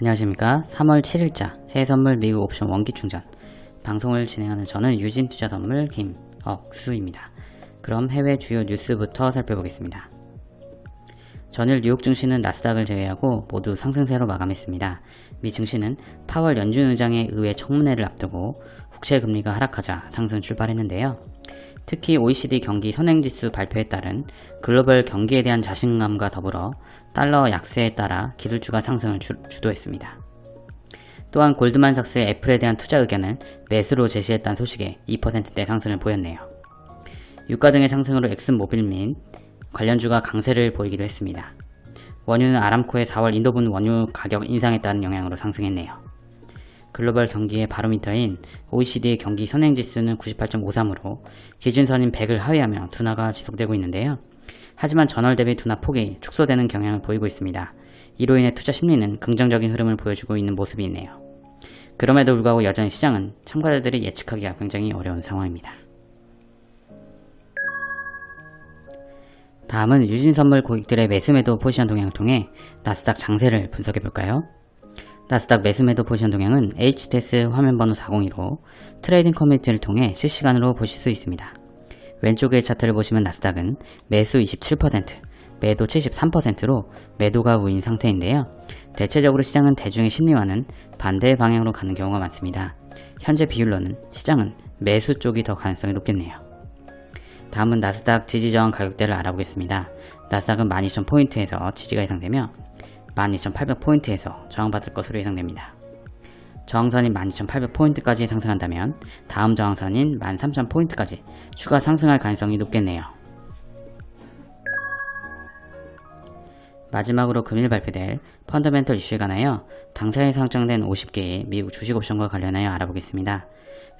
안녕하십니까 3월 7일자 해외선물 미국 옵션 원기 충전 방송을 진행하는 저는 유진투자선물 김억수입니다. 그럼 해외 주요 뉴스부터 살펴보겠습니다. 전일 뉴욕 증시는 나스닥을 제외하고 모두 상승세로 마감했습니다. 미 증시는 파월 연준 의장의 의회 청문회를 앞두고 국채 금리가 하락하자 상승 출발했는데요. 특히 OECD 경기 선행지수 발표에 따른 글로벌 경기에 대한 자신감과 더불어 달러 약세에 따라 기술주가 상승을 주, 주도했습니다. 또한 골드만삭스의 애플에 대한 투자 의견을 매수로 제시했다는 소식에 2%대 상승을 보였네요. 유가 등의 상승으로 엑슨모빌 및 관련주가 강세를 보이기도 했습니다. 원유는 아람코의 4월 인도분 원유 가격 인상에 따른 영향으로 상승했네요. 글로벌 경기의 바로미터인 OECD의 경기 선행지수는 98.53으로 기준선인 100을 하회하며 둔화가 지속되고 있는데요. 하지만 전월 대비 둔화 폭이 축소되는 경향을 보이고 있습니다. 이로 인해 투자 심리는 긍정적인 흐름을 보여주고 있는 모습이 있네요. 그럼에도 불구하고 여전히 시장은 참가자들이 예측하기가 굉장히 어려운 상황입니다. 다음은 유진 선물 고객들의 매수매도 포지션 동향을 통해 나스닥 장세를 분석해볼까요? 나스닥 매수매도 포지션 동향은 HTS 화면번호 402로 trading 커뮤니티를 통해 실시간으로 보실 수 있습니다. 왼쪽의 차트를 보시면 나스닥은 매수 27%, 매도 73%로 매도가 우인 상태인데요. 대체적으로 시장은 대중의 심리와는 반대 방향으로 가는 경우가 많습니다. 현재 비율로는 시장은 매수 쪽이 더 가능성이 높겠네요. 다음은 나스닥 지지 저항 가격대를 알아보겠습니다. 나스닥은 12,000포인트에서 지지가 예상되며 12,800포인트에서 저항받을 것으로 예상됩니다. 저항선인 12,800포인트까지 상승한다면 다음 저항선인 13,000포인트까지 추가 상승할 가능성이 높겠네요. 마지막으로 금일 발표될 펀더멘털 이슈에 관하여 당사에 상장된 50개의 미국 주식옵션과 관련하여 알아보겠습니다.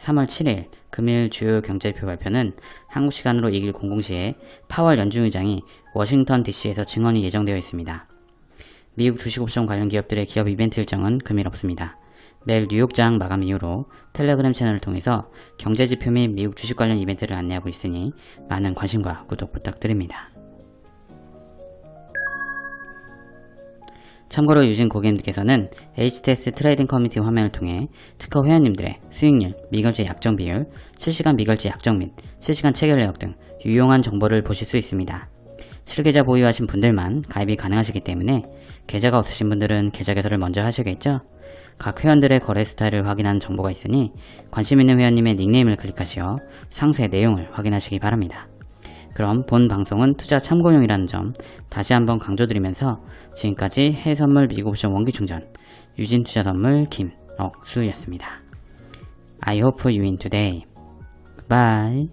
3월 7일 금일 주요 경제표 발표는 한국 시간으로 2일 00시에 파월 연준 의장이 워싱턴 DC에서 증언이 예정되어 있습니다. 미국 주식옵션 관련 기업들의 기업 이벤트 일정은 금일 없습니다. 매일 뉴욕장 마감 이후로 텔레그램 채널을 통해서 경제지표 및 미국 주식 관련 이벤트를 안내하고 있으니 많은 관심과 구독 부탁드립니다. 참고로 유진 고객님들께서는 HTS trading 커뮤니티 화면을 통해 트커 회원님들의 수익률, 미결제 약정 비율, 실시간 미결제 약정 및 실시간 체결 내역 등 유용한 정보를 보실 수 있습니다. 실계좌 보유하신 분들만 가입이 가능하시기 때문에 계좌가 없으신 분들은 계좌 개설을 먼저 하셔야겠죠? 각 회원들의 거래 스타일을 확인하는 정보가 있으니 관심 있는 회원님의 닉네임을 클릭하시어 상세 내용을 확인하시기 바랍니다. 그럼 본 방송은 투자 참고용이라는 점 다시 한번 강조드리면서 지금까지 해외선물 미국옵션 원기충전 유진투자선물 김억수였습니다. I hope you win today. Bye.